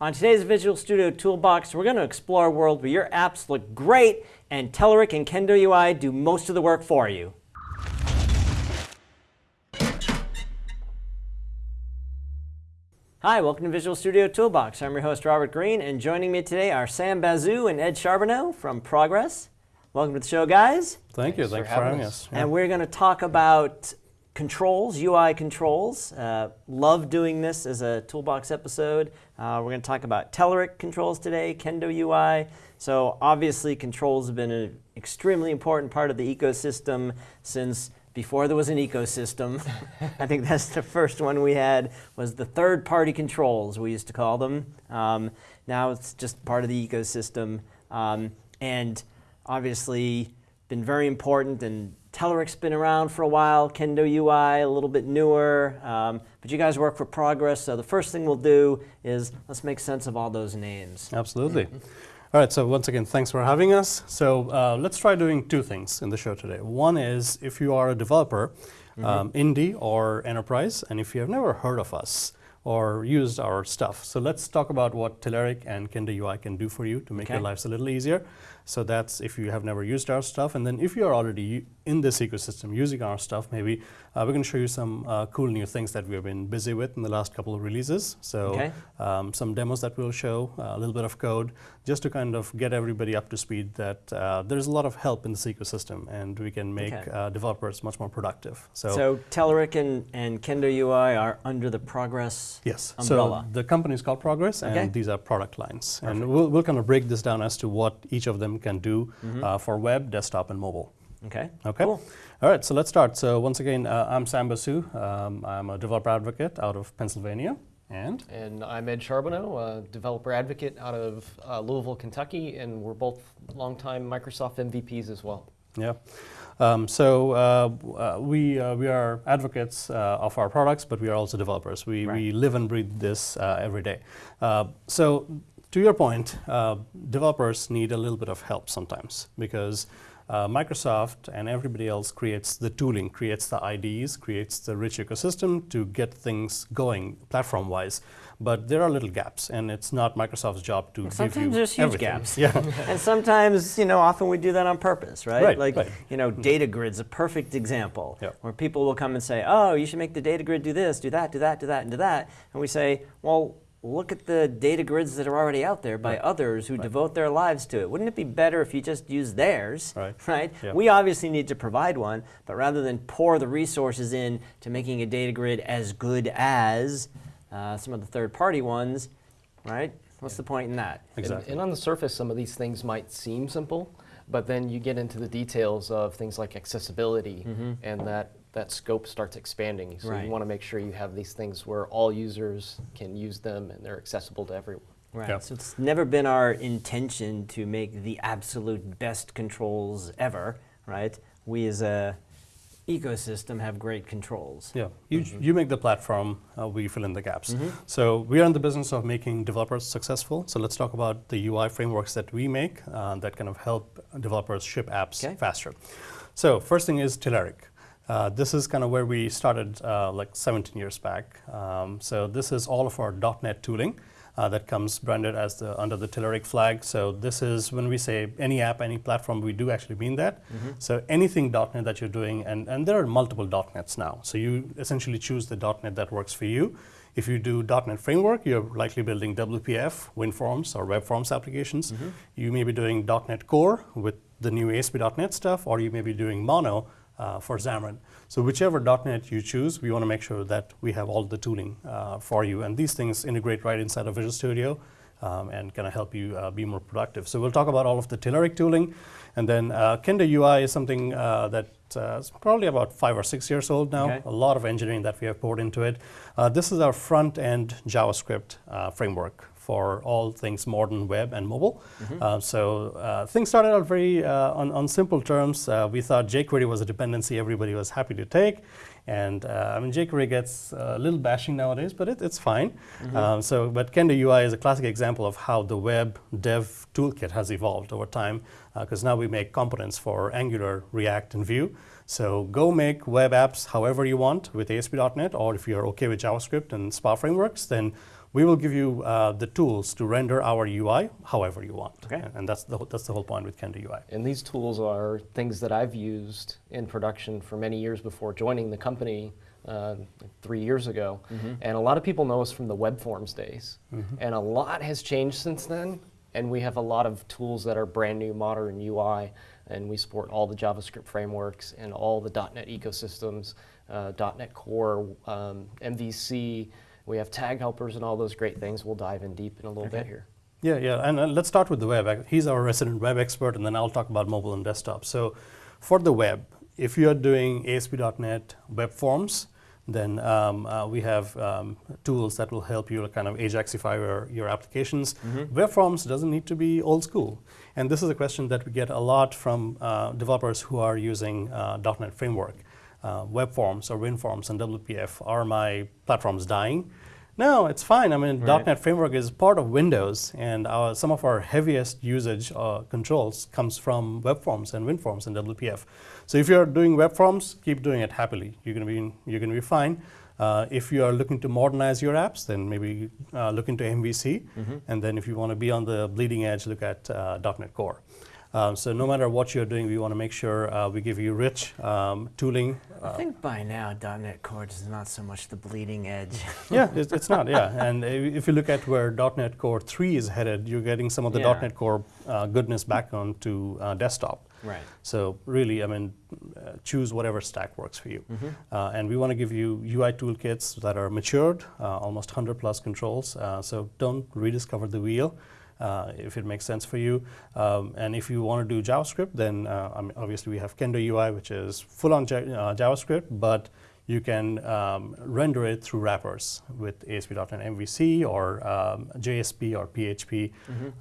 On today's Visual Studio Toolbox, we're going to explore a world where your apps look great and Telerik and Kendo UI do most of the work for you. Hi, welcome to Visual Studio Toolbox. I'm your host, Robert Green, and joining me today are Sam Basu and Ed Charbonneau from Progress. Welcome to the show, guys. Thank you. Thanks, for having us. Yeah. And we're going to talk about controls, UI controls. Uh, love doing this as a toolbox episode. Uh, we're going to talk about Telerik controls today, Kendo UI. So obviously controls have been an extremely important part of the ecosystem since before there was an ecosystem. I think that's the first one we had was the third party controls we used to call them. Um, now it's just part of the ecosystem. Um, and obviously been very important and Telerik's been around for a while, Kendo UI a little bit newer, um, but you guys work for Progress, so the first thing we'll do is let's make sense of all those names. Absolutely. Mm -hmm. All right, so once again, thanks for having us. So uh, let's try doing two things in the show today. One is if you are a developer, mm -hmm. um, indie or enterprise, and if you have never heard of us, or used our stuff. So let's talk about what Telerik and Kendo UI can do for you to make okay. your lives a little easier. So that's if you have never used our stuff. And then if you're already in this ecosystem using our stuff, maybe uh, we're going to show you some uh, cool new things that we've been busy with in the last couple of releases. So okay. um, some demos that we'll show, uh, a little bit of code, just to kind of get everybody up to speed that uh, there's a lot of help in this ecosystem and we can make okay. Uh, developers much more productive. So, so Telerik and, and Kendo UI are under the Progress yes. umbrella? So the company is called Progress okay. and these are product lines. Perfect. And we'll, we'll kind of break this down as to what each of them can do mm -hmm. uh, for web, desktop, and mobile. Okay. Okay. Cool. All right. So let's start. So once again, uh, I'm Sam Basu. Um, I'm a developer advocate out of Pennsylvania. And? And I'm Ed Charbonneau, a developer advocate out of uh, Louisville, Kentucky, and we're both longtime Microsoft MVPs as well. Yeah. Um, so uh, uh, we, uh, we are advocates uh, of our products, but we are also developers. We, right. we live and breathe this uh, every day. Uh, so to your point, uh, developers need a little bit of help sometimes because uh, Microsoft and everybody else creates the tooling, creates the IDEs, creates the rich ecosystem to get things going platform-wise. But there are little gaps, and it's not Microsoft's job to sometimes give you Sometimes there's huge everything. gaps. Yeah. and sometimes, you know, often we do that on purpose, right? Right. Like, right. you know, data grid's a perfect example, where people will come and say, oh, you should make the data grid do this, do that, do that, do that, and do that. And we say, well, look at the data grids that are already out there by right. others who right. devote their lives to it. Wouldn't it be better if you just use theirs, right? right? Yeah. We obviously need to provide one, but rather than pour the resources in to making a data grid as good as uh, some of the third-party ones, right? What's yeah. the point in that? Exactly. And, and on the surface, some of these things might seem simple, but then you get into the details of things like accessibility mm -hmm. and that that scope starts expanding. So right. you want to make sure you have these things where all users can use them and they're accessible to everyone. Right. Yep. So it's never been our intention to make the absolute best controls ever, right? We as a ecosystem have great controls. Yeah, you, mm -hmm. you make the platform, uh, we fill in the gaps. Mm -hmm. So we are in the business of making developers successful. So let's talk about the UI frameworks that we make uh, that kind of help developers ship apps okay. faster. So first thing is Telerik. Uh, this is kind of where we started uh, like 17 years back. Um, so this is all of our .NET tooling uh, that comes branded as the under the Telerik flag. So this is when we say any app, any platform, we do actually mean that. Mm -hmm. So anything .NET that you're doing, and, and there are multiple .NETs now. So you essentially choose the .NET that works for you. If you do .NET Framework, you're likely building WPF, WinForms, or WebForms applications. Mm -hmm. You may be doing .NET Core with the new ASP.NET stuff, or you may be doing Mono uh, for Xamarin. So whichever .NET you choose, we want to make sure that we have all the tooling uh, for you. And these things integrate right inside of Visual Studio um, and kind of help you uh, be more productive. So we'll talk about all of the Telerik tooling. And then uh, Kendo UI is something uh, that uh, is probably about five or six years old now. Okay. A lot of engineering that we have poured into it. Uh, this is our front-end JavaScript uh, framework for all things modern web and mobile. Mm -hmm. uh, so uh, things started out very uh, on, on, simple terms. Uh, we thought jQuery was a dependency everybody was happy to take. And uh, I mean, jQuery gets a little bashing nowadays, but it, it's fine. Mm -hmm. um, so, but Kendo UI is a classic example of how the web dev toolkit has evolved over time, because now we make components for Angular, React, and Vue. So go make web apps however you want with ASP.NET, or if you're okay with JavaScript and SPA frameworks, then we will give you uh, the tools to render our UI however you want. Okay. And, that's, the, that's the whole point with Kendo UI. And these tools are things that I've used in production for many years before joining the company uh, three years ago. And a lot of people know us from the web forms days. And a lot has changed since then. And we have a lot of tools that are brand new, modern UI. And we support all the JavaScript frameworks and all the .NET ecosystems, uh, .NET Core, um, MVC. We have tag helpers and all those great things. We'll dive in deep in a little bit here. Yeah, yeah, and uh, let's start with the web. He's our resident web expert, and then I'll talk about mobile and desktop. So, for the web, if you're doing ASP.NET web forms, then um, uh, we have um, tools that will help you kind of Ajaxify your, your applications. Web forms doesn't need to be old school. And this is a question that we get a lot from uh, developers who are using uh, .NET Framework. Uh, web forms or WinForms and WPF, are my platforms dying? No, it's fine. I mean, Right. .NET Framework is part of Windows, and our, some of our heaviest usage uh, controls comes from web forms and WinForms and WPF. So if you're doing web forms, keep doing it happily. You're going to be you're going to be fine. Uh, if you are looking to modernize your apps, then maybe uh, look into MVC, and then if you want to be on the bleeding edge, look at uh, .NET Core. Um, so no matter what you're doing, we want to make sure uh, we give you rich um, tooling I think by now .NET Core is not so much the bleeding edge. yeah, it's, it's not. Yeah, and if you look at where .NET Core 3 is headed, you're getting some of the Yeah. .NET Core uh, goodness back onto uh, desktop. right. So really, I mean, uh, choose whatever stack works for you. Mm-hmm. Uh, and we want to give you UI toolkits that are matured, uh, almost 100 plus controls. Uh, so don't rediscover the wheel. Uh, if it makes sense for you, um, and if you want to do JavaScript, then uh, I mean, obviously we have Kendo UI, which is full-on Ja- uh, JavaScript, but you can um, render it through wrappers with ASP.NET MVC or um, JSP or PHP,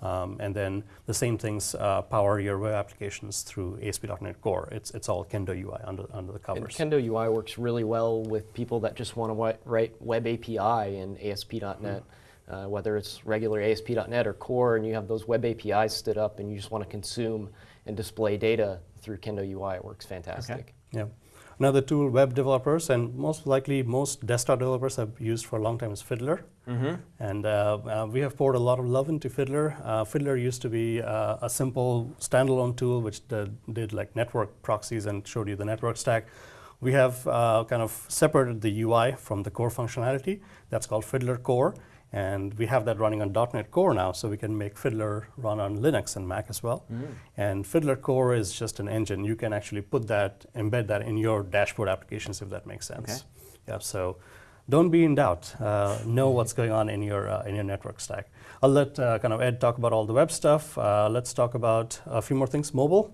um, and then the same things uh, power your web applications through ASP.NET Core. It's it's all Kendo UI under under the covers. And covers. Kendo UI works really well with people that just want to write web API in ASP.NET, uh, whether it's regular ASP.NET or Core, and you have those web APIs stood up and you just want to consume and display data through Kendo UI. It works fantastic. Yeah. Another tool web developers and most likely most desktop developers have used for a long time is Fiddler. Mm-hmm. And uh, uh, we have poured a lot of love into Fiddler. Uh, Fiddler used to be uh, a simple standalone tool which did, did like network proxies and showed you the network stack. We have uh, kind of separated the UI from the core functionality. That's called Fiddler Core. And we have that running on .NET Core now, so we can make Fiddler run on Linux and Mac as well. And Fiddler Core is just an engine. You can actually put that, embed that in your dashboard applications if that makes sense. Okay. Yeah, so don't be in doubt. Uh, know what's going on in your uh, in your network stack. I'll let uh, kind of Ed talk about all the web stuff. Uh, let's talk about a few more things. Mobile.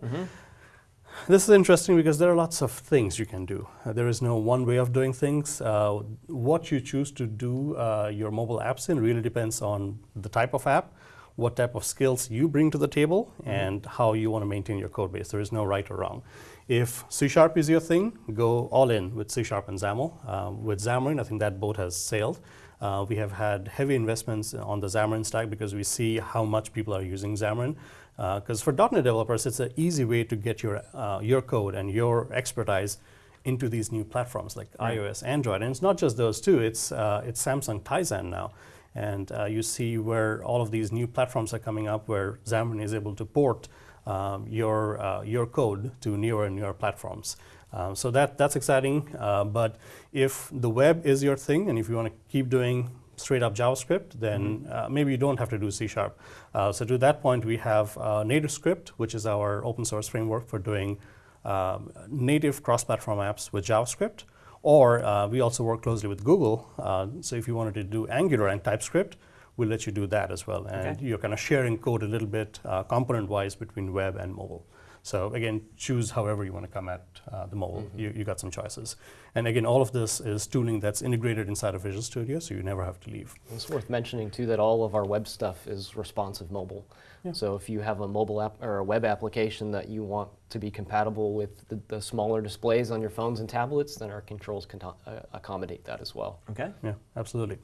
This is interesting because there are lots of things you can do. Uh, there is no one way of doing things. Uh, what you choose to do uh, your mobile apps in really depends on the type of app, what type of skills you bring to the table, and how you want to maintain your code base. There is no right or wrong. If C Sharp is your thing, go all in with C Sharp and XAML. Um, with Xamarin, I think that boat has sailed. Uh, we have had heavy investments on the Xamarin stack because we see how much people are using Xamarin. Because for .NET developers, it's an easy way to get your uh, your code and your expertise into these new platforms like Right. iOS, Android, and it's not just those two. It's uh, it's Samsung Tizen now, and uh, you see where all of these new platforms are coming up, where Xamarin is able to port um, your uh, your code to newer and newer platforms. Um, so that that's exciting. Uh, but if the web is your thing, and if you want to keep doing straight up JavaScript, then uh, maybe you don't have to do C Sharp. Uh, so to that point, we have uh, NativeScript, which is our open source framework for doing um, native cross-platform apps with JavaScript. Or uh, we also work closely with Google. Uh, so if you wanted to do Angular and TypeScript, we'll let you do that as well. And Okay. you're kind of sharing code a little bit uh, component-wise between web and mobile. So again, choose however you want to come at uh, the mobile. You, you got some choices. And again, all of this is tooling that's integrated inside of Visual Studio, so you never have to leave. It's worth mentioning too that all of our web stuff is responsive mobile. Yeah. So if you have a mobile app or a web application that you want to be compatible with the, the smaller displays on your phones and tablets, then our controls can uh, accommodate that as well. Okay. Yeah, absolutely.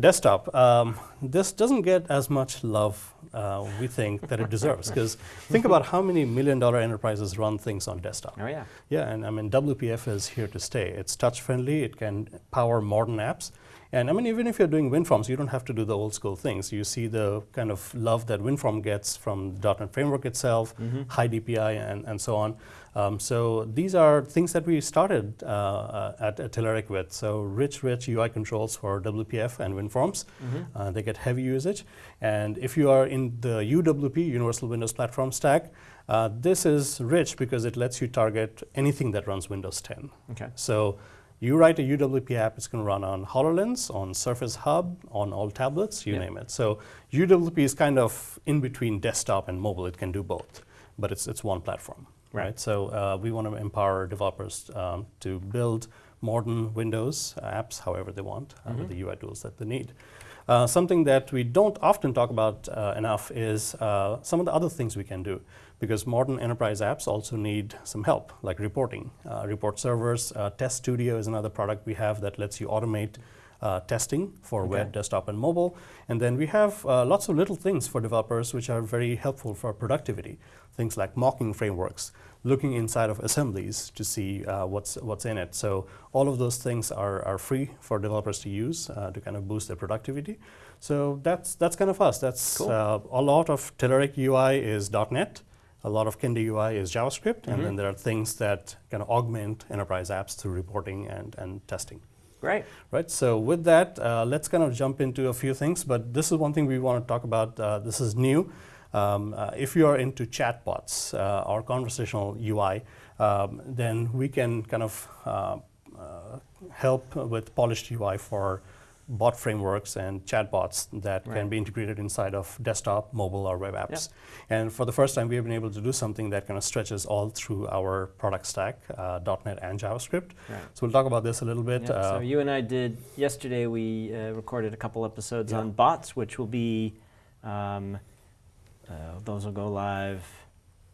Desktop. Um, this doesn't get as much love uh, we think that it deserves. Because think about how many million dollar enterprises run things on desktop. Oh yeah. Yeah, and I mean, WPF is here to stay. It's touch friendly, it can power modern apps, And I mean, even if you're doing WinForms, you don't have to do the old school things. You see the kind of love that WinForm gets from .NET Framework itself, mm-hmm. high DPI, and, and so on. Um, so these are things that we started uh, uh, at, at Telerik with. So rich, rich UI controls for WPF and WinForms. Mm-hmm. Uh, they get heavy usage. And if you are in the UWP, Universal Windows Platform Stack, uh, this is rich because it lets you target anything that runs Windows 10. Okay. So you write a UWP app, it's going to run on HoloLens, on Surface Hub, on all tablets, you name it. So UWP is kind of in between desktop and mobile. It can do both, but it's, it's one platform. Right. right? So uh, we want to empower developers um, to build modern Windows apps however they want uh, mm-hmm. with the UI tools that they need. Uh, something that we don't often talk about uh, enough is uh, some of the other things we can do because modern enterprise apps also need some help, like reporting. Uh, report servers, Test Studio is another product we have that lets you automate uh, testing for okay. web, desktop, and mobile. And then we have uh, lots of little things for developers which are very helpful for productivity. Things like mocking frameworks, looking inside of assemblies to see uh, what's, what's in it. So all of those things are, are free for developers to use uh, to kind of boost their productivity. So that's, that's kind of us. That's cool. Uh, a lot of Telerik UI is .NET. A lot of Kendo UI is JavaScript, mm -hmm. and then mm-hmm. there are things that kind of augment enterprise apps through reporting and, and testing. Great. Right. So with that, uh, let's kind of jump into a few things. But this is one thing we want to talk about. Uh, this is new. Um, uh, if you are into chatbots uh, or conversational UI, um, then we can kind of uh, uh, help with polished UI for bot frameworks and chatbots that right. can be integrated inside of desktop, mobile, or web apps. Yep. And for the first time, we have been able to do something that kind of stretches all through our product stack, uh, .NET and JavaScript. Right. So we'll talk about this a little bit. Yep. Uh, so you and I did, yesterday we uh, recorded a couple episodes yeah. on bots, which will be, um, uh, those will go live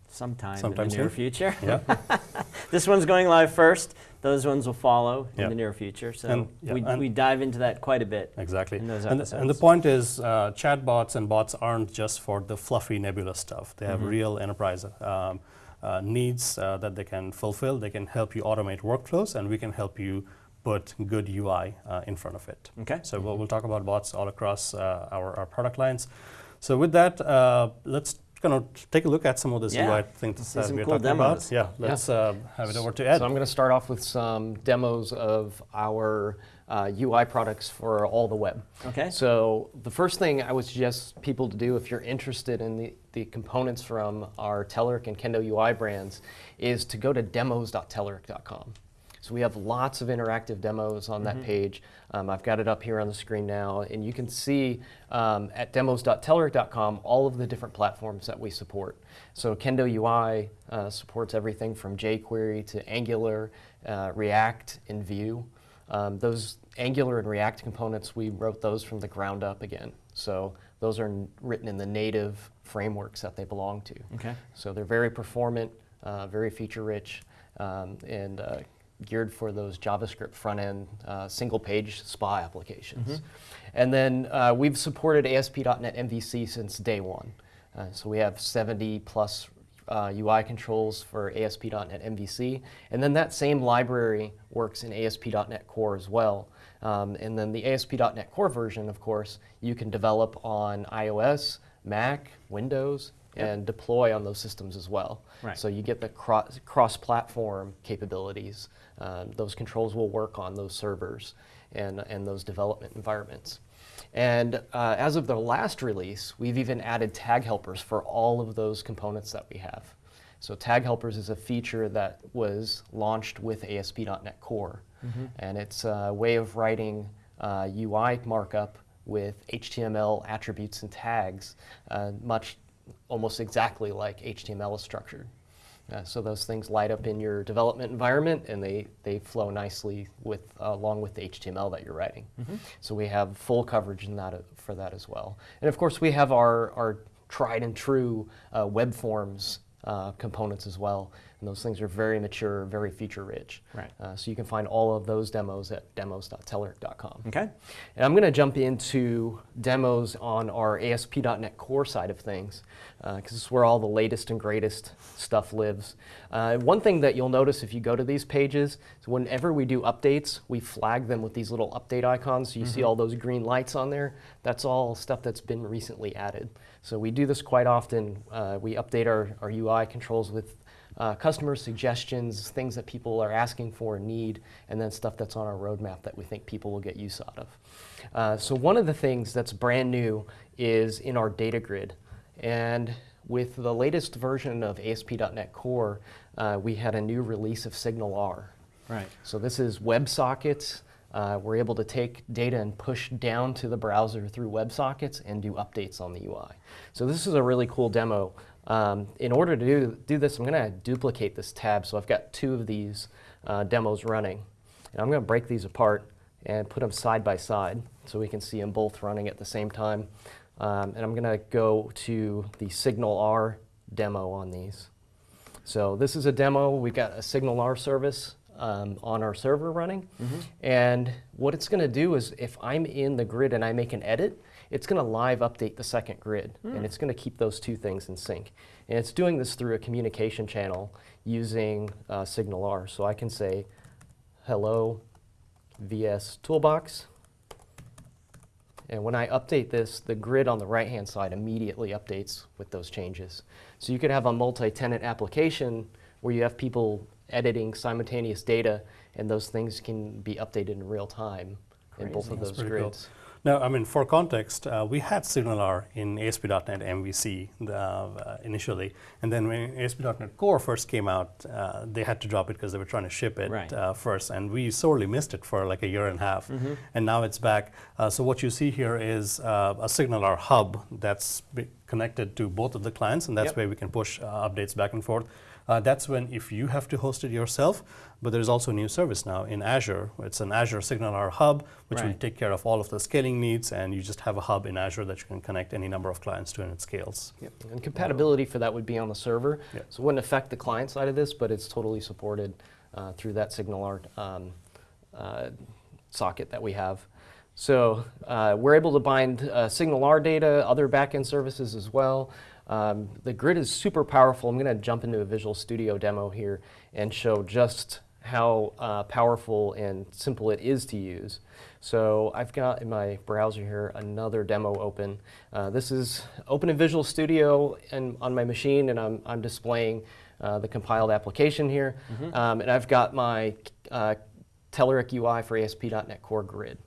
sometime Sometime in the near future. Yeah. this one's going live first. Those ones will follow in the near future. So and, yeah, we, we dive into that quite a bit. Exactly. And, the, and the point is, uh, chatbots and bots aren't just for the fluffy nebula stuff. They have mm-hmm. real enterprise um, uh, needs uh, that they can fulfill. They can help you automate workflows, and we can help you put good UI uh, in front of it. Okay. So we'll, we'll talk about bots all across uh, our, our product lines. So with that, uh, let's kind of take a look at some of this yeah. UI things that we're cool talking demos. about. Yeah, let's yeah. Uh, have it over to Ed. So I'm going to start off with some demos of our uh, UI products for all the web. Okay. So the first thing I would suggest people to do if you're interested in the, the components from our Telerik and Kendo UI brands is to go to demos.telerik.com. So we have lots of interactive demos on mm -hmm. that mm-hmm. page. Um, I've got it up here on the screen now, and you can see um, at demos.telerik.com all of the different platforms that we support. So Kendo UI uh, supports everything from jQuery to Angular, uh, React, and Vue. Um, those Angular and React components, we wrote those from the ground up again. So those are written in the native frameworks that they belong to. Okay. So they're very performant, uh, very feature rich, um, and uh, geared for those JavaScript front-end uh, single-page SPA applications. Mm-hmm. And then uh, we've supported ASP.NET MVC since day one. Uh, so we have 70 plus UI uh, controls for ASP.NET MVC. And then that same library works in ASP.NET Core as well. Um, and then the ASP.NET Core version, of course, you can develop on iOS, Mac, Windows, yep. and deploy on those systems as well. Right. So you get the cross, cross-platform capabilities um, those controls will work on those servers and, and those development environments. And uh, as of the last release, we've even added tag helpers for all of those components that we have. So tag helpers is a feature that was launched with ASP.NET Core. Mm -hmm. And it's a way of writing uh, UI markup with HTML attributes and tags, uh, much almost exactly like HTML is structured. Uh, so those things light up in your development environment and they, they flow nicely with, uh, along with the HTML that you're writing. Mm -hmm. So we have full coverage in that, uh, for that as well. And of course we have our, our tried and true uh, web forms uh, components as well. And those things are very mature, very feature rich. Right. Uh, so you can find all of those demos at demos.telerik.com. Okay. And I'm going to jump into demos on our ASP.NET Core side of things, because this is where all the latest and greatest stuff lives. Uh, one thing that you'll notice if you go to these pages is whenever we do updates, we flag them with these little update icons. So you see all those green lights on there. That's all stuff that's been recently added. So we do this quite often. Uh, we update our, our UI controls with uh, customer suggestions, things that people are asking for and need, and then stuff that's on our roadmap that we think people will get use out of. Uh, so one of the things that's brand new is in our data grid. And with the latest version of ASP.NET Core, uh, we had a new release of SignalR. Right. So this is WebSockets. Uh, we're able to take data and push down to the browser through WebSockets and do updates on the UI. So this is a really cool demo um, in order to do, do this, I'm going to duplicate this tab. So I've got two of these uh, demos running. And I'm going to break these apart and put them side by side so we can see them both running at the same time. Um, and I'm going to go to the SignalR demo on these. So this is a demo. We've got a SignalR service um, on our server running. Mm -hmm. And what it's going to do is if I'm in the grid and I make an edit, it's going to live update the second grid, mm. and it's going to keep those two things in sync. And it's doing this through a communication channel using uh, SignalR. So I can say, hello, VS Toolbox. And when I update this, the grid on the right-hand side immediately updates with those changes. So you could have a multi-tenant application where you have people editing simultaneous data, and those things can be updated in real time Crazy. in both of those grids. Cool. Now, I mean, for context, uh, we had SignalR in ASP.NET MVC uh, initially, and then when ASP.NET Core first came out, uh, they had to drop it because they were trying to ship it right. Uh, first, and we sorely missed it for like a year and a half, mm -hmm. and now it's back. Uh, so what you see here is uh, a SignalR hub that's connected to both of the clients, and that's yep. where we can push updates back and forth. Uh, that's when if you have to host it yourself, but there's also a new service now in Azure. It's an Azure SignalR Hub, which right. will take care of all of the scaling needs, and you just have a hub in Azure that you can connect any number of clients to, and it scales. Yep. And compatibility for that would be on the server, yep. so it wouldn't affect the client side of this, but it's totally supported uh, through that SignalR um, uh, socket that we have. So uh, we're able to bind uh, SignalR data, other backend services as well. Um, the grid is super powerful. I'm going to jump into a Visual Studio demo here and show just how uh, powerful and simple it is to use. So I've got in my browser here another demo open. Uh, this is open in Visual Studio and on my machine, and I'm, I'm displaying uh, the compiled application here. Mm -hmm. um, and I've got my uh, Telerik UI for ASP.NET Core Grid.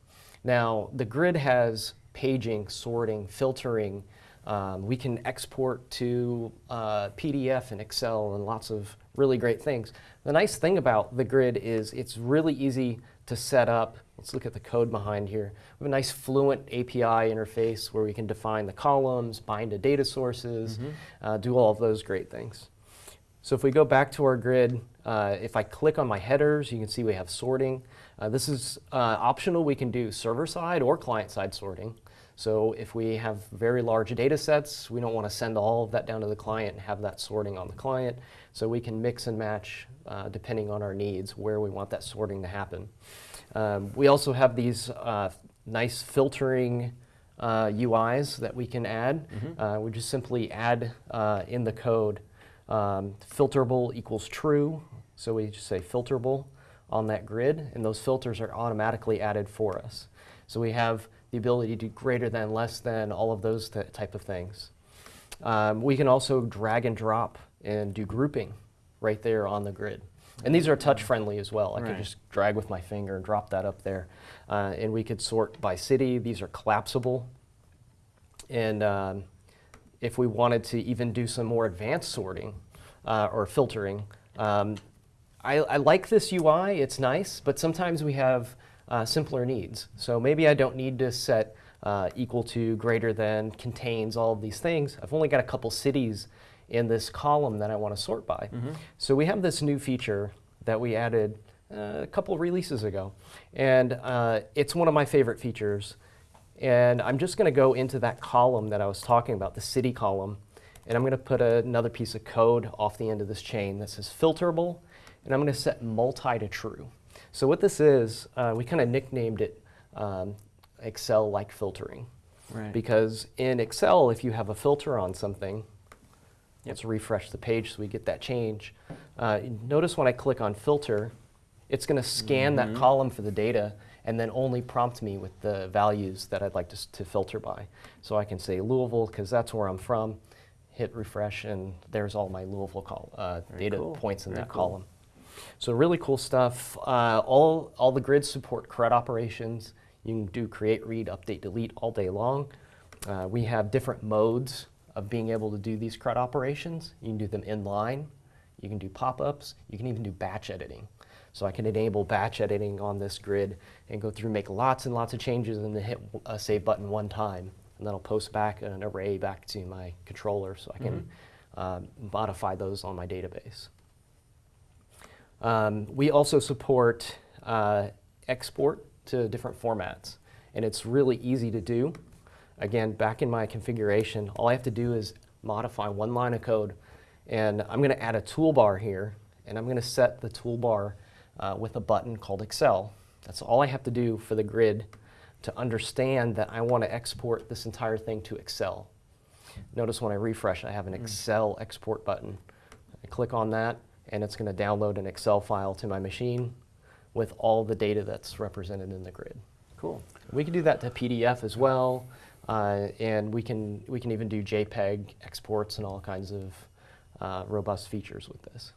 Now, the grid has paging, sorting, filtering, um, we can export to uh, PDF and Excel and lots of really great things. The nice thing about the grid is it's really easy to set up. Let's look at the code behind here. We have a nice fluent API interface where we can define the columns, bind to data sources, mm -hmm. uh, do all of those great things. So if we go back to our grid, uh, if I click on my headers, you can see we have sorting. Uh, this is uh, optional. We can do server-side or client-side sorting. So if we have very large data sets, we don't want to send all of that down to the client and have that sorting on the client. So we can mix and match uh, depending on our needs where we want that sorting to happen. Um, we also have these uh, nice filtering uh, UIs that we can add. Mm -hmm. we just simply add uh, in the code um, filterable equals true. So we just say filterable on that grid, and those filters are automatically added for us. So we have the ability to do greater than, less than, all of those type of things. Um, we can also drag and drop and do grouping right there on the grid. And these are touch friendly as well. I right. could just drag with my finger and drop that up there. Uh, and we could sort by city. These are collapsible. And um, if we wanted to even do some more advanced sorting uh, or filtering, um, I, I, like this UI. It's nice, but sometimes we have uh, simpler needs. So maybe I don't need to set uh, equal to, greater than, contains, all of these things. I've only got a couple cities in this column that I want to sort by. Mm -hmm. So we have this new feature that we added uh, a couple releases ago. And uh, it's one of my favorite features. And I'm just going to go into that column that I was talking about, the city column. and I'm going to put another piece of code off the end of this chain that says filterable, and I'm going to set multi to true. So what this is, uh, we kind of nicknamed it um, Excel-like filtering. Right. Because in Excel, if you have a filter on something, let's refresh the page so we get that change. Uh, notice when I click on filter, it's going to scan that column for the data and then only prompt me with the values that I'd like to, to filter by. So I can say Louisville because that's where I'm from, hit refresh, and there's all my Louisville uh, data cool. points in Very that cool. column. So really cool stuff. Uh, all, all the grids support CRUD operations. You can do create, read, update, delete all day long. Uh, we have different modes of being able to do these CRUD operations. You can do them inline, you can do pop-ups, you can even do batch editing. So I can enable batch editing on this grid and go through, make lots and lots of changes and then hit a save button one time. And that'll post back an array back to my controller so I can um, modify those on my database. Um, we also support uh, export to different formats, and it's really easy to do. Again, back in my configuration, all I have to do is modify one line of code, and I'm going to add a toolbar here, and I'm going to set the toolbar uh, with a button called Excel. That's all I have to do for the grid to understand that I want to export this entire thing to Excel. Notice when I refresh, I have an Excel export button. I click on that, and it's going to download an Excel file to my machine with all the data that's represented in the grid. Cool. We can do that to PDF as well, uh, and we can we can even do JPEG exports and all kinds of uh, robust features with this.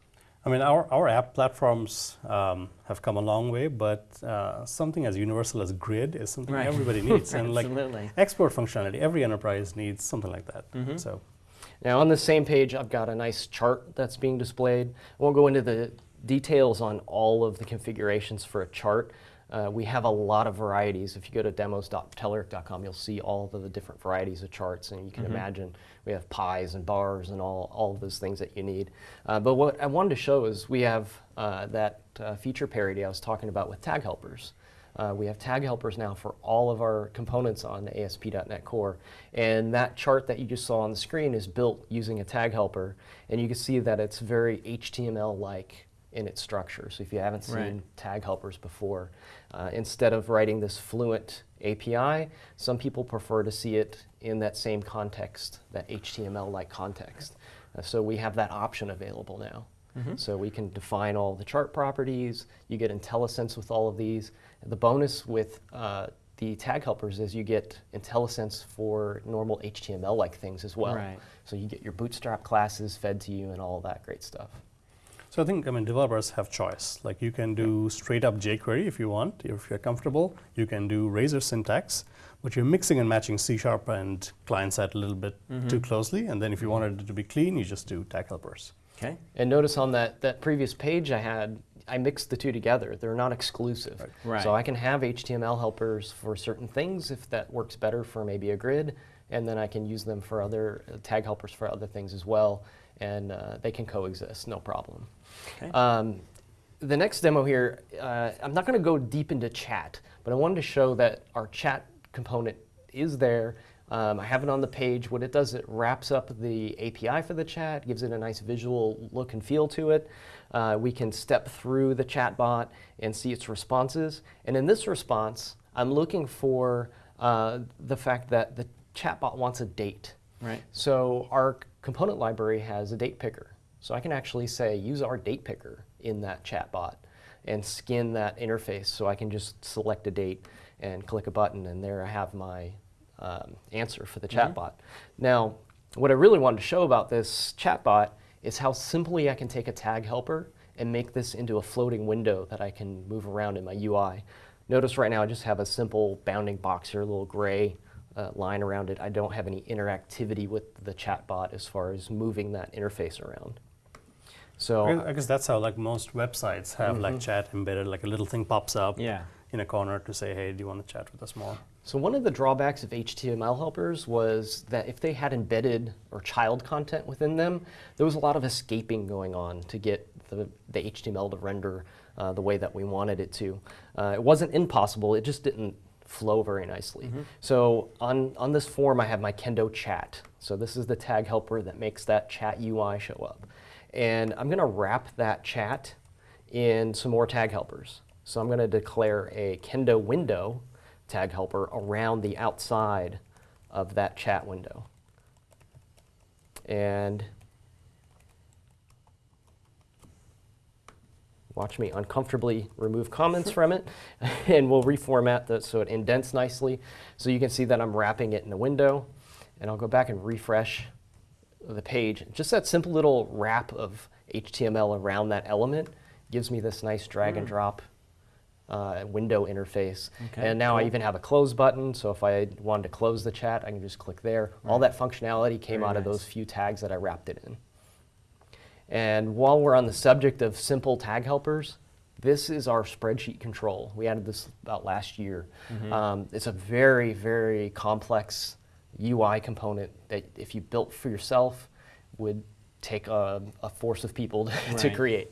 I mean, our, our app platforms um, have come a long way, but uh, something as universal as grid is something Right. everybody needs. and like Absolutely. export functionality, every enterprise needs something like that. Mm-hmm. So Now on the same page, I've got a nice chart that's being displayed. I won't go into the details on all of the configurations for a chart. Uh, we have a lot of varieties. If you go to demos.telerik.com, you'll see all of the different varieties of charts, and you can imagine we have pies and bars and all, all of those things that you need. Uh, but what I wanted to show is we have uh, that uh, feature parity I was talking about with tag helpers. Uh, we have tag helpers now for all of our components on the ASP.NET Core. And that chart that you just saw on the screen is built using a tag helper. And you can see that it's very HTML-like in its structure. So if you haven't seen Right. tag helpers before, uh, instead of writing this fluent API, some people prefer to see it in that same context, that HTML-like context. Uh, so we have that option available now. So we can define all the chart properties. You get IntelliSense with all of these. The bonus with uh, the tag helpers is you get IntelliSense for normal HTML-like things as well. Right. So you get your Bootstrap classes fed to you and all that great stuff. So I think I mean developers have choice. Like you can do straight up jQuery if you want, if you're comfortable. You can do Razor syntax, but you're mixing and matching C sharp and client side a little bit too closely. And then if you wanted it to be clean, you just do tag helpers. Okay. And notice on that, that previous page I had, I mix the two together. They're not exclusive. Right. So I can have HTML helpers for certain things if that works better for maybe a grid, and then I can use them for other uh, tag helpers for other things as well, and uh, they can coexist, no problem. Okay. Um, the next demo here, uh, I'm not going to go deep into chat, but I wanted to show that our chat component is there. Um, I have it on the page. What it does, it wraps up the API for the chat, gives it a nice visual look and feel to it. Uh, we can step through the chatbot and see its responses. And in this response, I'm looking for uh, the fact that the chatbot wants a date. Right. So our component library has a date picker. So I can actually say use our date picker in that chatbot and skin that interface so I can just select a date and click a button and there I have my um, answer for the chatbot. Now, what I really wanted to show about this chatbot is how simply I can take a tag helper and make this into a floating window that I can move around in my UI. Notice right now I just have a simple bounding box here, a little gray uh, line around it. I don't have any interactivity with the chatbot as far as moving that interface around. So I guess- that's how like most websites have like chat embedded, like a little thing pops up Yeah. in a corner to say, hey, do you want to chat with us more? So one of the drawbacks of HTML helpers was that if they had embedded or child content within them, there was a lot of escaping going on to get the, the HTML to render uh, the way that we wanted it to. Uh, it wasn't impossible, it just didn't flow very nicely. So on, on this form, I have my Kendo chat. So this is the tag helper that makes that chat UI show up. And I'm going to wrap that chat in some more tag helpers. So I'm going to declare a Kendo window tag helper around the outside of that chat window. And watch me uncomfortably remove comments from it, and we'll reformat that so it indents nicely. So you can see that I'm wrapping it in a window, and I'll go back and refresh the page. Just that simple little wrap of HTML around that element gives me this nice drag mm. and drop uh, window interface. Okay, and now cool. I even have a close button, so if I wanted to close the chat, I can just click there. Right. All that functionality came Very out nice. of those few tags that I wrapped it in. And while we're on the subject of simple tag helpers, this is our spreadsheet control. We added this about last year. Mm -hmm. um, it's a very, very complex UI component that if you built for yourself would take a, a force of people to, right. to create.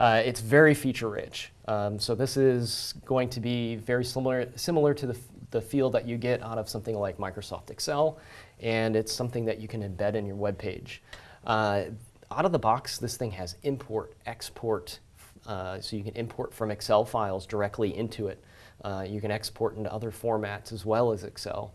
Uh, it's very feature rich. Um, so this is going to be very similar, similar to the, the feel that you get out of something like Microsoft Excel, and it's something that you can embed in your web page. Uh, out of the box, this thing has import, export, uh, so you can import from Excel files directly into it. Uh, you can export into other formats as well as Excel.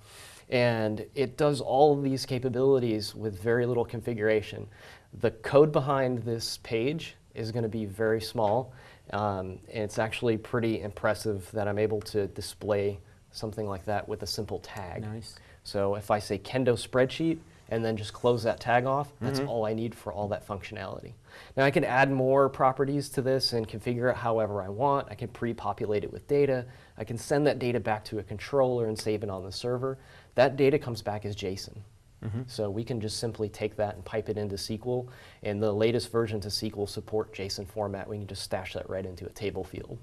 And it does all of these capabilities with very little configuration. The code behind this page is going to be very small. Um, and it's actually pretty impressive that I'm able to display something like that with a simple tag. Nice. So if I say Kendo spreadsheet, and then just close that tag off. That's mm -hmm. all I need for all that functionality. Now I can add more properties to this and configure it however I want. I can pre-populate it with data. I can send that data back to a controller and save it on the server. That data comes back as JSON. Mm -hmm. So we can just simply take that and pipe it into SQL. And the latest versions of SQL support JSON format. We can just stash that right into a table field.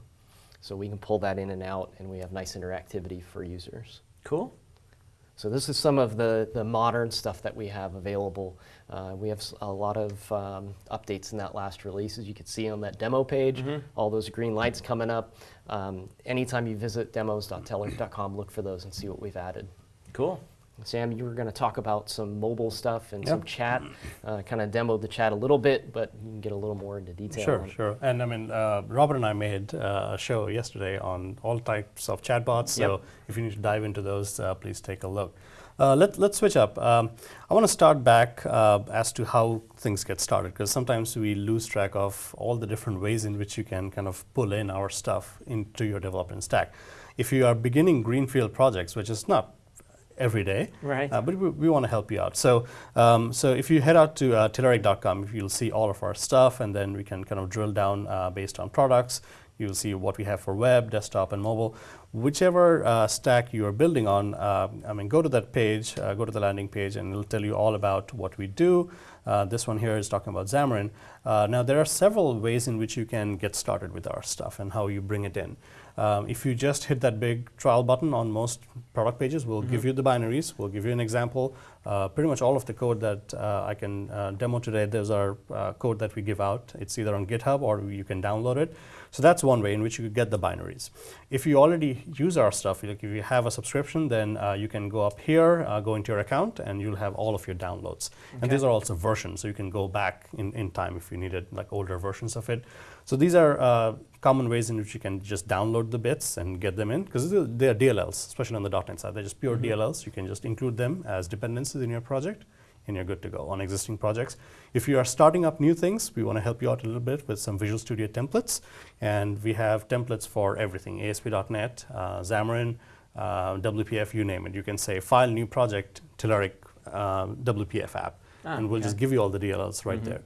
So we can pull that in and out and we have nice interactivity for users. Cool. So this is some of the, the modern stuff that we have available. Uh, we have a lot of um, updates in that last release. As you can see on that demo page, mm -hmm. all those green lights coming up. Um, anytime you visit demos.telerik.com, look for those and see what we've added. Cool. Sam, you were going to talk about some mobile stuff and yep. some chat. Uh, kind of demoed the chat a little bit, but you can get a little more into detail. Sure, sure. And I mean, uh, Robert and I made uh, a show yesterday on all types of chatbots. So yep. if you need to dive into those, uh, please take a look. Uh, let, let's switch up. Um, I want to start back uh, as to how things get started, because sometimes we lose track of all the different ways in which you can kind of pull in our stuff into your development stack. If you are beginning greenfield projects, which is not every day. Right. Uh, but we, we want to help you out. So, um, so if you head out to uh, Telerik.com, you'll see all of our stuff, and then we can kind of drill down uh, based on products. You'll see what we have for web, desktop, and mobile. Whichever uh, stack you are building on, uh, I mean, go to that page, uh, go to the landing page, and it'll tell you all about what we do. Uh, this one here is talking about Xamarin. Uh, now, there are several ways in which you can get started with our stuff and how you bring it in. Um, if you just hit that big trial button on most product pages, we'll mm -hmm. give you the binaries, we'll give you an example. Uh, pretty much all of the code that uh, I can uh, demo today, those are uh, code that we give out. It's either on GitHub or you can download it. So that's one way in which you could get the binaries. If you already use our stuff, like if you have a subscription, then uh, you can go up here, uh, go into your account, and you'll have all of your downloads. Okay. And these are also versions, so you can go back in, in time if you needed like older versions of it. So these are uh, common ways in which you can just download the bits and get them in, because they are DLLs, especially on the .NET side. They're just pure mm -hmm. DLLs. You can just include them as in your project and you're good to go on existing projects. If you are starting up new things, we want to help you out a little bit with some Visual Studio templates. And we have templates for everything, ASP.NET, uh, Xamarin, uh, WPF, you name it. You can say file new project, Telerik uh, WPF app. Ah, and we'll okay. just give you all the DLLs right mm -hmm. there.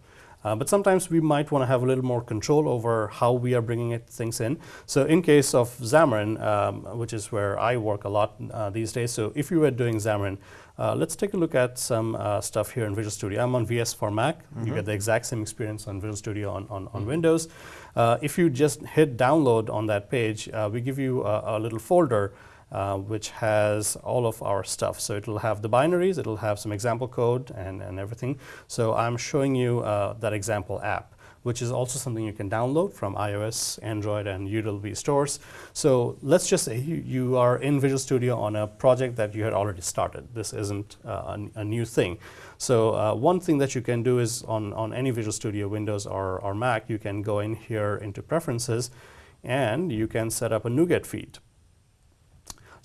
Uh, but sometimes we might want to have a little more control over how we are bringing it, things in. So in case of Xamarin, um, which is where I work a lot uh, these days, so if you were doing Xamarin, uh, let's take a look at some uh, stuff here in Visual Studio. I'm on VS for Mac. Mm -hmm. You mm-hmm. get the exact same experience on Visual Studio on, on, on mm -hmm. Windows. Uh, if you just hit download on that page, uh, we give you a, a little folder uh, which has all of our stuff. So it'll have the binaries, it'll have some example code and, and everything. So I'm showing you uh, that example app. which is also something you can download from iOS, Android, and UWP stores. So let's just say you, you are in Visual Studio on a project that you had already started. This isn't uh, a, a, new thing. So uh, one thing that you can do is on, on any Visual Studio, Windows or, or Mac, you can go in here into Preferences, and you can set up a NuGet feed.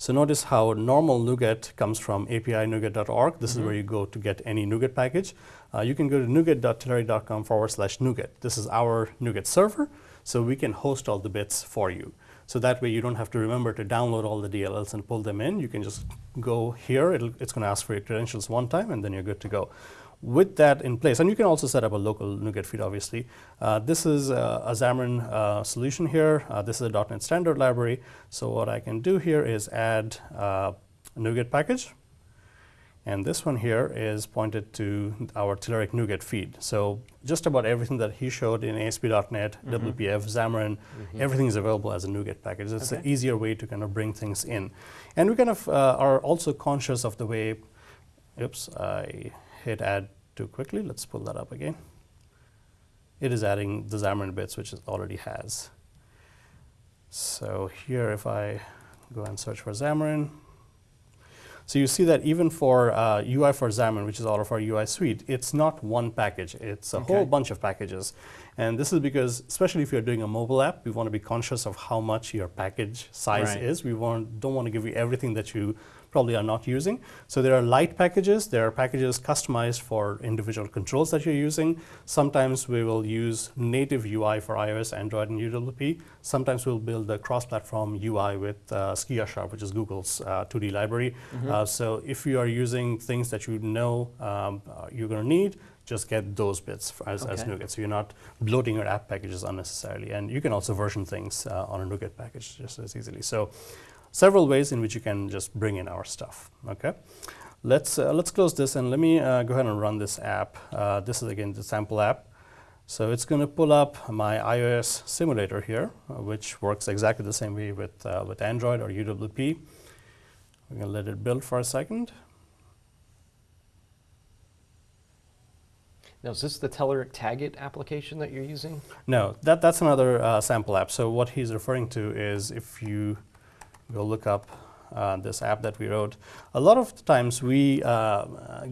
So notice how normal NuGet comes from api-nuget.org. This mm -hmm. is where you go to get any NuGet package. Uh, you can go to nuget.telerik.com forward slash NuGet. This is our NuGet server, so we can host all the bits for you. So that way you don't have to remember to download all the DLLs and pull them in. You can just go here. it's going to ask for your credentials one time, and then you're good to go with that in place, and you can also set up a local NuGet feed, obviously. Uh, this is uh, a Xamarin uh, solution here. Uh, this is a .NET Standard library. So what I can do here is add uh, a NuGet package. And this one here is pointed to our Telerik NuGet feed. So just about everything that he showed in ASP.NET, mm -hmm. WPF, Xamarin, mm -hmm. everything is available as a NuGet package. It's okay. an easier way to kind of bring things in. And we kind of uh, are also conscious of the way, oops, I hit add too quickly. Let's pull that up again. It is adding the Xamarin bits, which it already has. So here, if I go and search for Xamarin, so you see that even for uh, UI for Xamarin, which is all of our UI suite, it's not one package. It's a okay. whole bunch of packages. And this is because, especially if you're doing a mobile app, we want to be conscious of how much your package size right. is. We want, don't want to give you everything that you probably are not using. So there are light packages. There are packages customized for individual controls that you're using. Sometimes we will use native UI for iOS, Android, and UWP. Sometimes we'll build a cross-platform UI with uh, SkiaSharp, which is Google's uh, 2D library. Mm -hmm. uh, so if you are using things that you know um, uh, you're going to need, just get those bits as, okay. as NuGet. So you're not bloating your app packages unnecessarily. And you can also version things uh, on a NuGet package just as easily. So several ways in which you can just bring in our stuff. Okay, let's uh, let's close this and let me uh, go ahead and run this app. Uh, this is again the sample app. So it's going to pull up my iOS simulator here, which works exactly the same way with uh, with Android or UWP. We're going to let it build for a second. Now, is this the Telerik Tagit application that you're using? No, that, that's another uh, sample app. So what he's referring to is if you go look up uh, this app that we wrote. A lot of times we uh,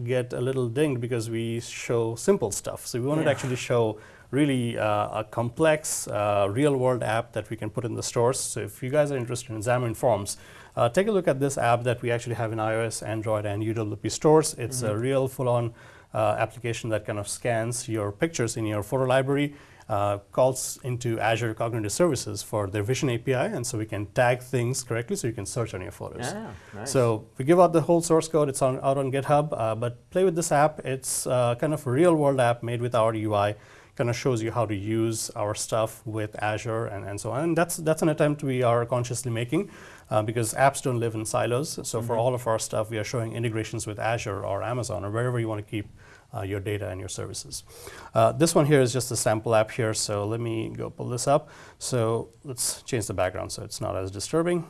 get a little dinged because we show simple stuff. So we wanted yeah. to actually show really uh, a complex uh, real-world app that we can put in the stores. So if you guys are interested in Xamarin Forms, uh, take a look at this app that we actually have in iOS, Android, and UWP stores. It's mm -hmm. a mm-hmm. real full-on uh, application that kind of scans your pictures in your photo library uh, calls into Azure Cognitive Services for their Vision API, and so we can tag things correctly so you can search on your photos. Yeah, nice. So we give out the whole source code. It's on, out on GitHub, uh, but play with this app. It's uh, kind of a real-world app made with our UI. Kind of shows you how to use our stuff with Azure and, and so on. And that's that's an attempt we are consciously making uh, because apps don't live in silos. So mm -hmm. for mm-hmm. all of our stuff, we are showing integrations with Azure or Amazon or wherever you want to keep uh, your data and your services. Uh, this one here is just a sample app here, so let me go pull this up. So let's change the background so it's not as disturbing.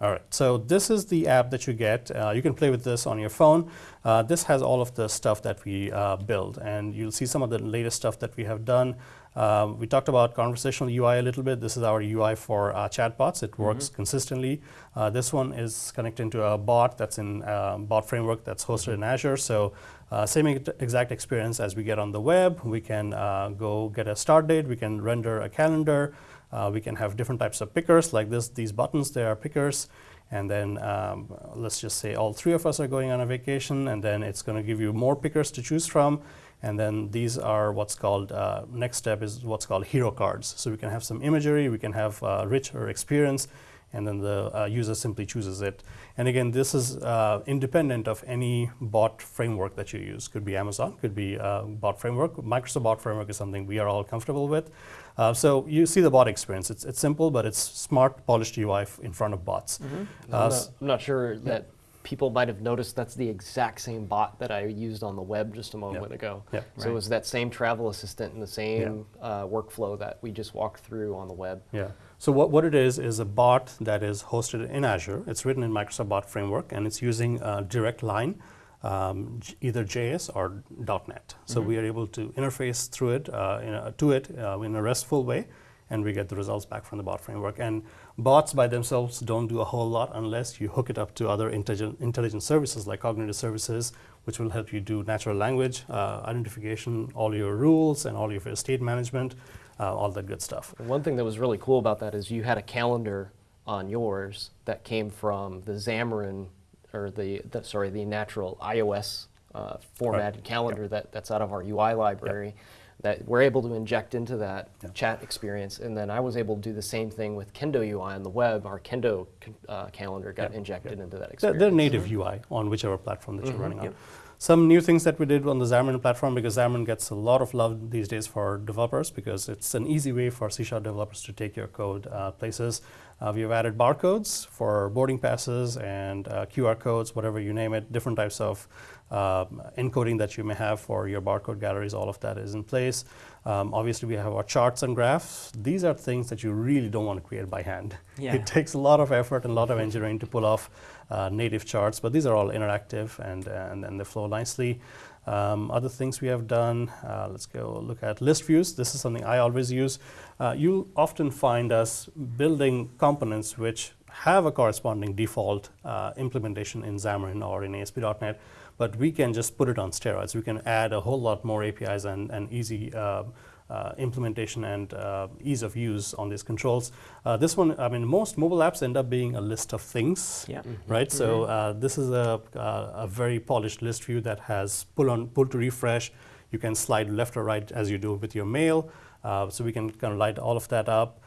All right, so this is the app that you get. Uh, you can play with this on your phone. Uh, this has all of the stuff that we uh, build, and you'll see some of the latest stuff that we have done. Um, we talked about conversational UI a little bit. This is our UI for uh, chatbots. It works mm -hmm. consistently. Uh, this one is connected to a bot that's in uh, bot framework that's hosted in Azure. So uh, same exact experience as we get on the web. We can uh, go get a start date. We can render a calendar. Uh, we can have different types of pickers like this. These buttons, they are pickers. And then um, let's just say all three of us are going on a vacation, and then it's going to give you more pickers to choose from. And then these are what's called, uh, next step is what's called hero cards. So we can have some imagery, we can have uh, richer experience, and then the uh, user simply chooses it. And again, this is uh, independent of any bot framework that you use. Could be Amazon, could be uh, bot framework. Microsoft bot framework is something we are all comfortable with. Uh, so you see the bot experience. It's, it's simple, but it's smart, polished UI in front of bots. Mm -hmm. I'm, not, I'm, not, sure that people might have noticed that's the exact same bot that I used on the web just a moment yep. ago. Yep. So right. it was that same travel assistant and the same uh, workflow that we just walked through on the web. Yeah. So what, what it is is a bot that is hosted in Azure. It's written in Microsoft Bot Framework and it's using direct line um, either JS or .NET. So mm-hmm. we are able to interface through it uh, a, to it uh, in a RESTful way, and we get the results back from the bot framework. And bots by themselves don't do a whole lot unless you hook it up to other intelligent, intelligent services like cognitive services, which will help you do natural language uh, identification, all your rules, and all your state management, uh, all that good stuff. one thing that was really cool about that is you had a calendar on yours that came from the Xamarin or the, the sorry the natural iOS uh, formatted right. calendar yep. that, that's out of our UI library. Yep. That we're able to inject into that yep. chat experience, and then I was able to do the same thing with Kendo UI on the web. Our Kendo uh, calendar got injected into that experience. They're, native mm -hmm. UI on whichever platform that mm -hmm. you're mm-hmm. running on. Some new things that we did on the Xamarin platform because Xamarin gets a lot of love these days for developers because it's an easy way for C Sharp developers to take your code uh, places. Uh, we've added barcodes for boarding passes and uh, QR codes, whatever you name it, different types of um, encoding that you may have for your barcode galleries, all of that is in place. Um, obviously, we have our charts and graphs. These are things that you really don't want to create by hand. Yeah. It takes a lot of effort and a lot of engineering to pull off uh, native charts, but these are all interactive and, and, and they flow nicely. Um, other things we have done, uh, let's go look at list views. This is something I always use. Uh, you often find us building components which have a corresponding default uh, implementation in Xamarin or in ASP.NET, but we can just put it on steroids. We can add a whole lot more APIs and, and easy uh, uh, implementation and uh, ease of use on these controls. Uh, this one, I mean, most mobile apps end up being a list of things, yeah. mm -hmm. right? Mm -hmm. So uh, this is a, uh, a very polished list view that has pull on pull to refresh. You can slide left or right as you do with your mail. Uh, so we can kind of light all of that up.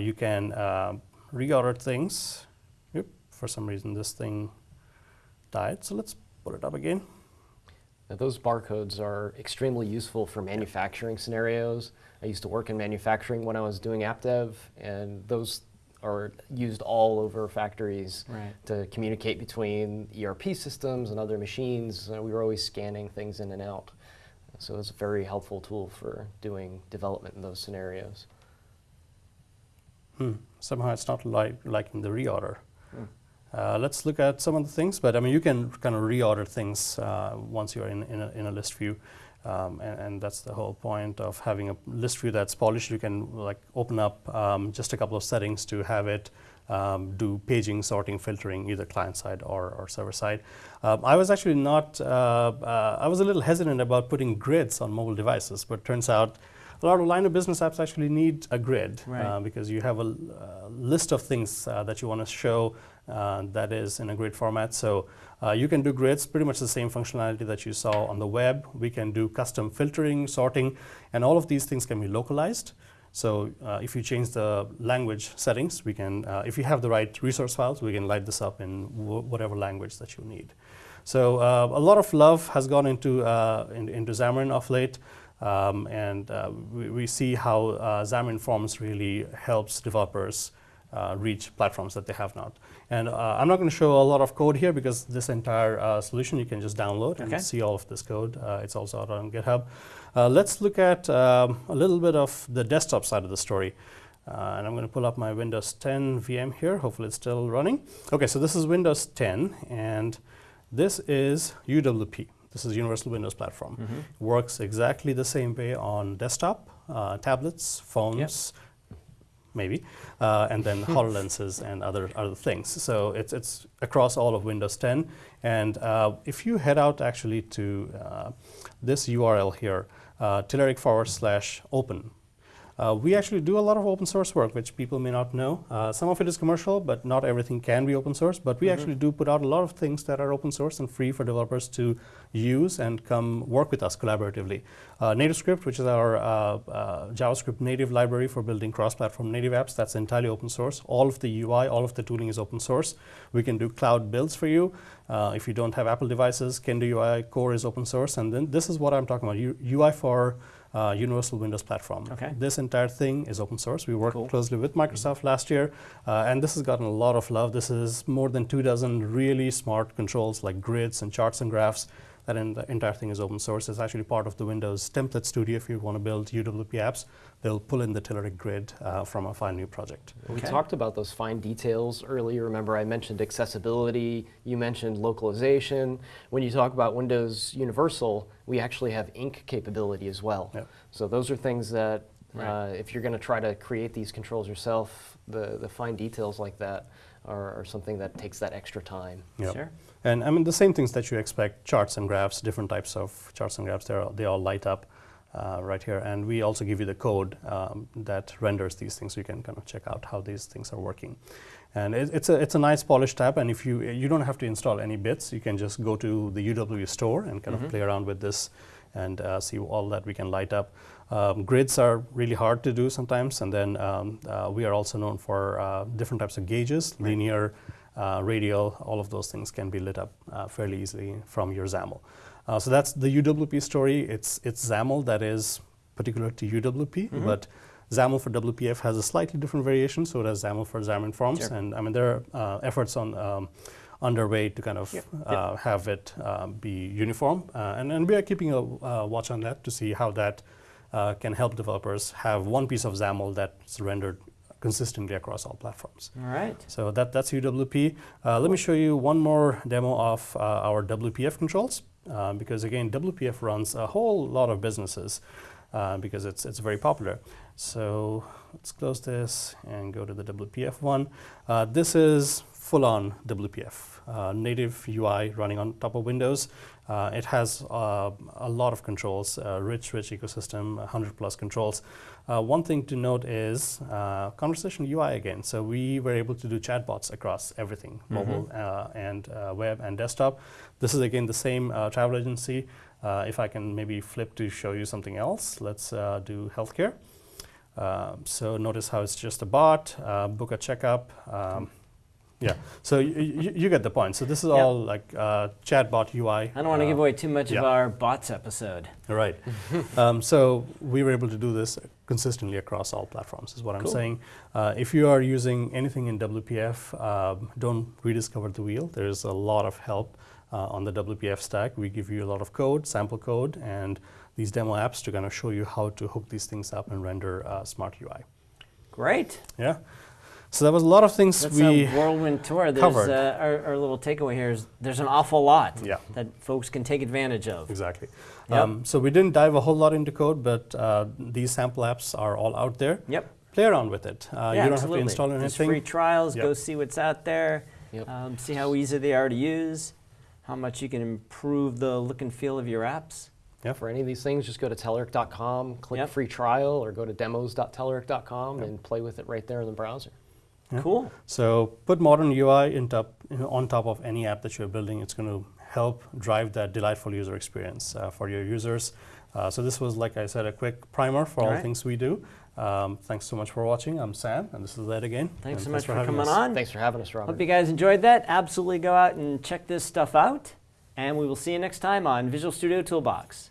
you can reorder things. Yep, for some reason this thing died. So let's put it up again. Now, those barcodes are extremely useful for manufacturing scenarios. I used to work in manufacturing when I was doing app dev, and those are used all over factories right. to communicate between ERP systems and other machines. Uh, we were always scanning things in and out. So it's a very helpful tool for doing development in those scenarios. Hmm. Somehow it's not like liking the reorder. Uh, let's look at some of the things, but I mean, you can kind of reorder things uh, once you're in, in a, in, a, list view. Um, and, and, that's the whole point of having a list view that's polished. You can like open up um, just a couple of settings to have it um, do paging, sorting, filtering, either client side or, or server side. Um, I was actually not, uh, uh, I was a little hesitant about putting grids on mobile devices, but turns out a lot of line of business apps actually need a grid right. uh, because you have a uh, list of things uh, that you want to show uh, that is in a grid format. So uh, you can do grids, pretty much the same functionality that you saw on the web. We can do custom filtering, sorting, and all of these things can be localized. So uh, if you change the language settings, we can, if you have the right resource files, we can light this up in whatever language that you need. So uh, a lot of love has gone into, uh, in, into Xamarin of late. Um, and uh, we, we, see how uh, Xamarin Forms really helps developers uh, reach platforms that they have not. And uh, I'm not going to show a lot of code here because this entire uh, solution you can just download okay. and see all of this code. Uh, it's also out on GitHub. Let's look at um, a little bit of the desktop side of the story. and I'm going to pull up my Windows 10 VM here. Hopefully it's still running. Okay, so this is Windows 10 and this is UWP. This is Universal Windows Platform. Mm -hmm. Works exactly the same way on desktop, uh, tablets, phones, yep. maybe, uh, and then HoloLenses and other other things. So it's it's across all of Windows 10. And uh, if you head out actually to uh, this URL here, uh, forward slash open, uh, we actually do a lot of open source work, which people may not know. Uh, some of it is commercial, but not everything can be open source. But we mm -hmm. actually do put out a lot of things that are open source and free for developers to use and come work with us collaboratively. Uh, NativeScript, which is our uh, uh, JavaScript native library for building cross-platform native apps, that's entirely open source. All of the UI, all of the tooling is open source. We can do cloud builds for you. Uh, if you don't have Apple devices, Kendo UI core is open source. And then this is what I'm talking about, U UI for uh, Universal Windows Platform. Okay. This entire thing is open source. We worked cool. closely with Microsoft mm -hmm. last year, uh, and this has gotten a lot of love. This is more than two dozen really smart controls like grids and charts and graphs That en- the entire thing is open source. It's actually part of the Windows Template Studio. If you want to build UWP apps, they'll pull in the Telerik grid uh, from a fine new project. We talked about those fine details earlier. Remember, I mentioned accessibility, you mentioned localization. When you talk about Windows Universal, we actually have ink capability as well. Yep. So those are things that, Right. uh, if you're going to try to create these controls yourself, the, the fine details like that are, are something that takes that extra time. Yep. Sure. And I mean, the same things that you expect charts and graphs, different types of charts and graphs, all- they all light up uh, right here. And we also give you the code um, that renders these things so you can kind of check out how these things are working. And it, it's, a, it's a nice polished tab. And if you, you don't have to install any bits, you can just go to the UW store and kind of play around with this and uh, see all that we can light up. Um, grids are really hard to do sometimes, and then um, uh, we are also known for uh, different types of gauges, linear, uh, radial, all of those things can be lit up uh, fairly easily from your XAML. Uh, so that's the UWP story. It's, it's XAML that is particular to UWP, but XAML for WPF has a slightly different variation, so does XAML for Xamarin Forms. Sure. And I mean, there are uh, efforts on um, underway to kind of Yep. uh, have it um, be uniform. Uh, and, and we are keeping a uh, watch on that to see how that uh, can help developers have one piece of XAML that's rendered consistently across all platforms. All right. So that, that's UWP. Uh, let me show you one more demo of uh, our WPF controls, uh, because again, WPF runs a whole lot of businesses uh, because it's, it's very popular. So let's close this and go to the WPF one. Uh, this is full-on WPF, uh, native UI running on top of Windows. Uh, it has uh, a lot of controls, uh, rich, rich ecosystem, 100 plus controls. Uh, one thing to note is uh, conversational UI again. So we were able to do chatbots across everything, mobile uh, and uh, web and desktop. This is again the same uh, travel agency. Uh, if I can maybe flip to show you something else, let's uh, do healthcare. Uh, so notice how it's just a bot, uh, book a checkup. Um, yeah, so y- y- you get the point. So this is Yep. all like uh, chatbot UI. I don't want to uh, give away too much yeah. of our bots episode. Right. um, so we were able to do this consistently across all platforms, is what I'm saying. Uh, if you are using anything in WPF, um, don't rediscover the wheel. There's a lot of help uh, on the WPF stack. We give you a lot of code, sample code, and these demo apps to kind of show you how to hook these things up and render uh, smart UI. Great. Yeah. So there was a lot of things That's we. a whirlwind tour. There's, covered. Uh, our, our little takeaway here is there's an awful lot Yeah. that folks can take advantage of. Exactly. Yep. Um, so we didn't dive a whole lot into code, but uh, these sample apps are all out there. Yep. Play around with it. Uh, yeah, you don't absolutely. have to install anything. There's anything. free trials. Yep. Go see what's out there. Yep. Um, see how easy they are to use. How much you can improve the look and feel of your apps. For any of these things, just go to Telerik.com, click Yep. free trial, or go to demos.telerik.com Yep. and play with it right there in the browser. Yeah. Cool. So put modern UI in top, you know, on top of any app that you're building. It's going to help drive that delightful user experience uh, for your users. Uh, so this was, like I said, a quick primer for all Alright. things we do. Um, thanks so much for watching. I'm Sam, and this is Ed again. Thanks so And much for, having coming us. on. Thanks for having us, Robert. Hope you guys enjoyed that. Absolutely go out and check this stuff out. And we will see you next time on Visual Studio Toolbox.